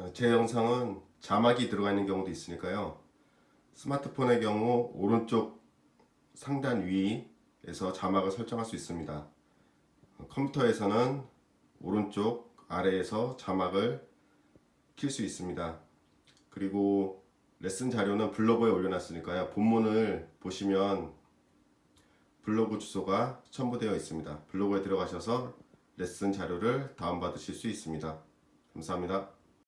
어, 제 영상은 자막이 들어가 있는 경우도 있으니까요. 스마트폰의 경우 오른쪽 상단 위에서 자막을 설정할 수 있습니다. 어, 컴퓨터에서는 오른쪽 아래에서 자막을 킬 수 있습니다. 그리고 레슨 자료는 블로그에 올려놨으니까요. 본문을 보시면 블로그 주소가 첨부되어 있습니다. 블로그에 들어가셔서 레슨 자료를 다운받으실 수 있습니다. 감사합니다.